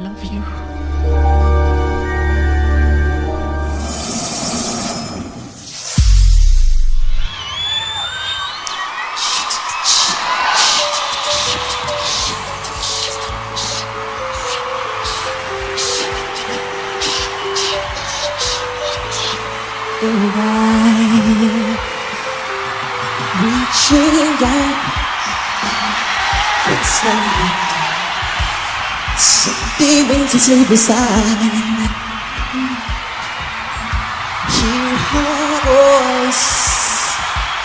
love you. reaching out for something, something to sleep beside. Hear her voice,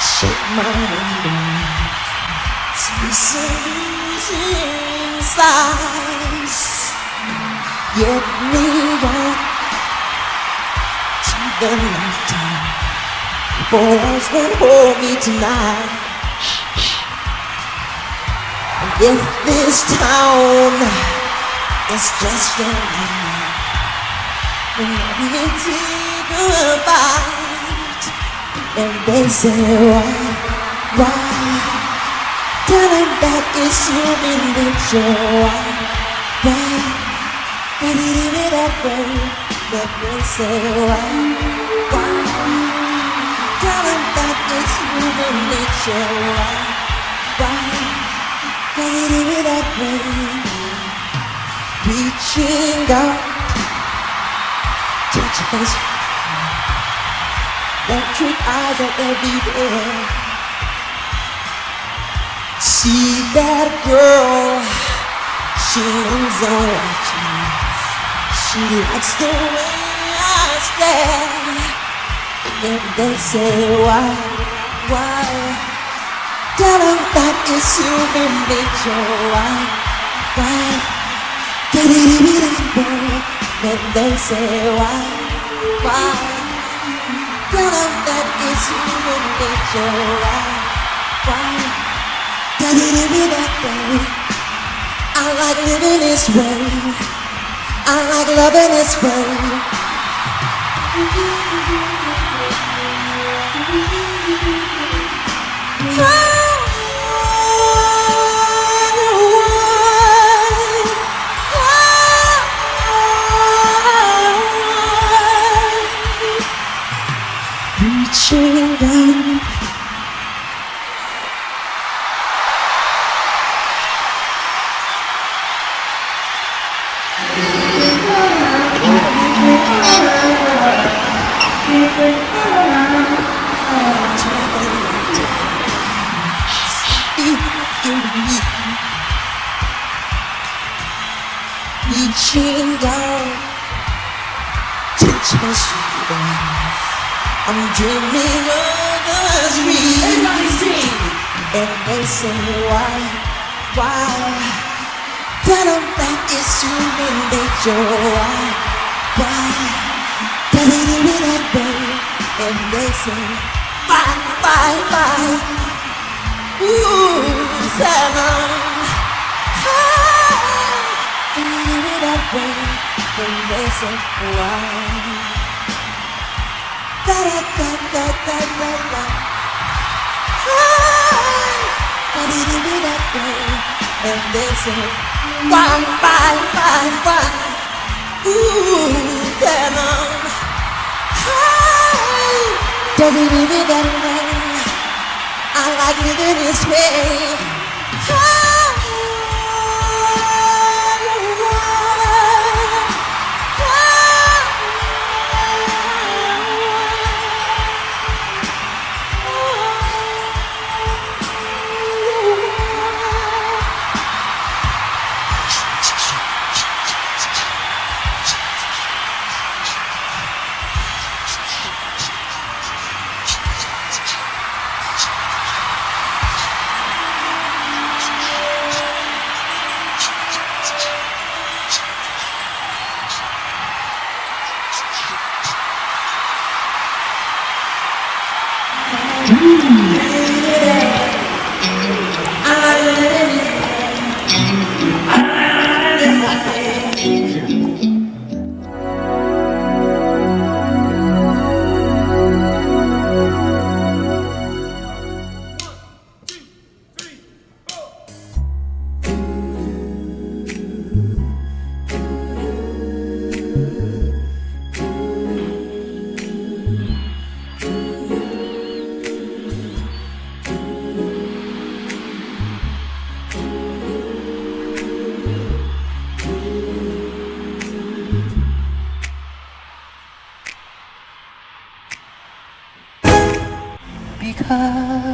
shake my hand, losing sighs. Get me out to the lifetime. Boys will hold me tonight. If this town is just your name, then let me take a bite. And they say, why, why? Tell that it's human nature. Why, why? Why did it be that way? But they say, why, why? Tell them that it's human nature. Why? Why? Why did it be that way? Out, touch your face. Electric eyes are everywhere. See that girl, she moves on watching. She likes the way I stare. And they say, why, why? Tell them that it's human nature. Why, why? They say, why, why? That it's human nature. Why. I like living this way. I like loving this way. Reaching down Touch my shoulder I'm dreaming of us Everybody sing. And they say why, why Tell them that it's human nature Why, why Tell it in that way And they say why, why, why Ooh, tell in that way And they say why Da da da da da da da Why did it be that way? And they say, why, why, why, why? Ooh, tell 'em, hey, does it be that? I like living this way. Thank you. 她